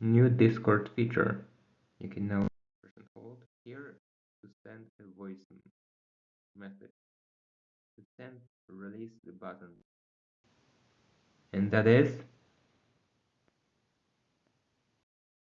New Discord feature. You can now press and hold here to send a voice message. To send, release the button. And that is